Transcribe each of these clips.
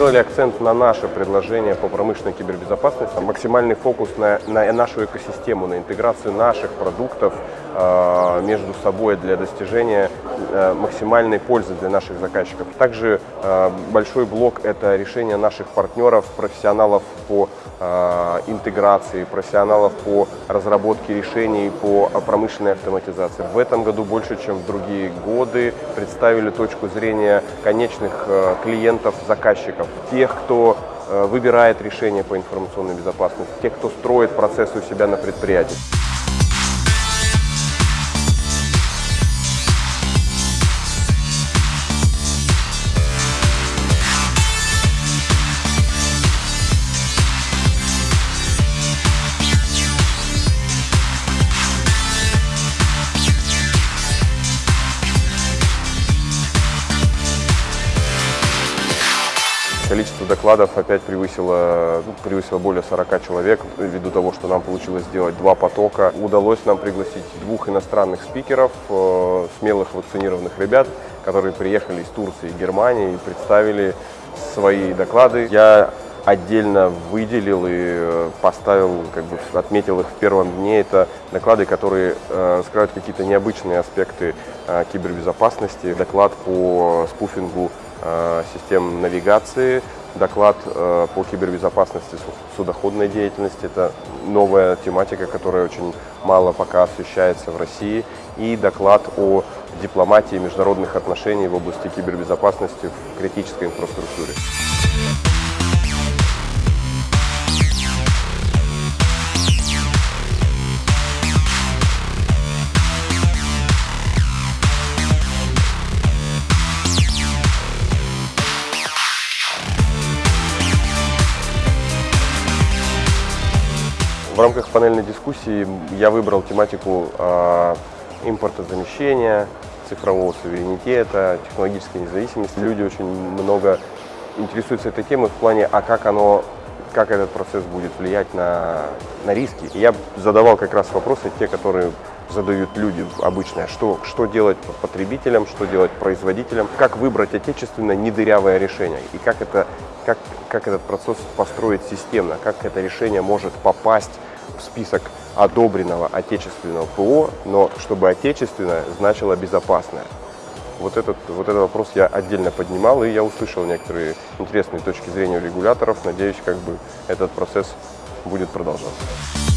сделали акцент на наше предложение по промышленной кибербезопасности, максимальный фокус на, на нашу экосистему, на интеграцию наших продуктов э, между собой для достижения э, максимальной пользы для наших заказчиков. Также э, большой блок – это решение наших партнеров, профессионалов по э, интеграции, профессионалов по разработке решений по промышленной автоматизации. В этом году больше, чем в другие годы, представили точку зрения конечных э, клиентов, заказчиков, тех, кто э, выбирает решения по информационной безопасности, тех, кто строит процессы у себя на предприятии. Количество докладов опять превысило, ну, превысило более 40 человек, ввиду того, что нам получилось сделать два потока. Удалось нам пригласить двух иностранных спикеров, э, смелых вакцинированных ребят, которые приехали из Турции и Германии и представили свои доклады. Я отдельно выделил и э, поставил, как бы отметил их в первом дне. Это доклады, которые э, раскрывают какие-то необычные аспекты кибербезопасности. Доклад по спуфингу систем навигации, доклад э, по кибербезопасности судоходной деятельности. Это новая тематика, которая очень мало пока освещается в России. И доклад о дипломатии международных отношений в области кибербезопасности в критической инфраструктуре. В рамках панельной дискуссии я выбрал тематику э, импортозамещения, цифрового суверенитета, технологической независимости. Люди очень много интересуются этой темой в плане, а как оно, как этот процесс будет влиять на, на риски. И я задавал как раз вопросы, те, которые задают люди обычные, что, что делать потребителям, что делать производителям, как выбрать отечественное недырявое решение и как, это, как, как этот процесс построить системно, как это решение может попасть в список одобренного отечественного ПО, но чтобы отечественное значило безопасное. Вот этот, вот этот вопрос я отдельно поднимал, и я услышал некоторые интересные точки зрения регуляторов. Надеюсь, как бы этот процесс будет продолжаться.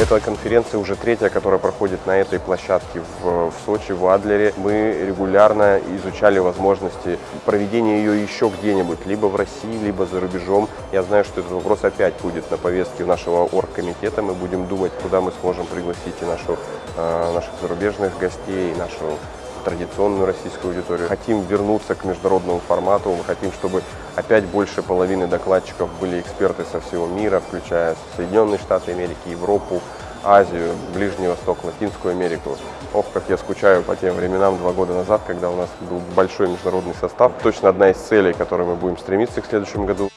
Эта конференция уже третья, которая проходит на этой площадке в, в Сочи, в Адлере. Мы регулярно изучали возможности проведения ее еще где-нибудь, либо в России, либо за рубежом. Я знаю, что этот вопрос опять будет на повестке нашего оргкомитета. Мы будем думать, куда мы сможем пригласить и нашу, э, наших зарубежных гостей, и нашу традиционную российскую аудиторию. Хотим вернуться к международному формату, мы хотим, чтобы опять больше половины докладчиков были эксперты со всего мира, включая Соединенные Штаты Америки, Европу, Азию, Ближний Восток, Латинскую Америку. Ох, как я скучаю по тем временам два года назад, когда у нас был большой международный состав. Точно одна из целей, к которой мы будем стремиться к следующему году.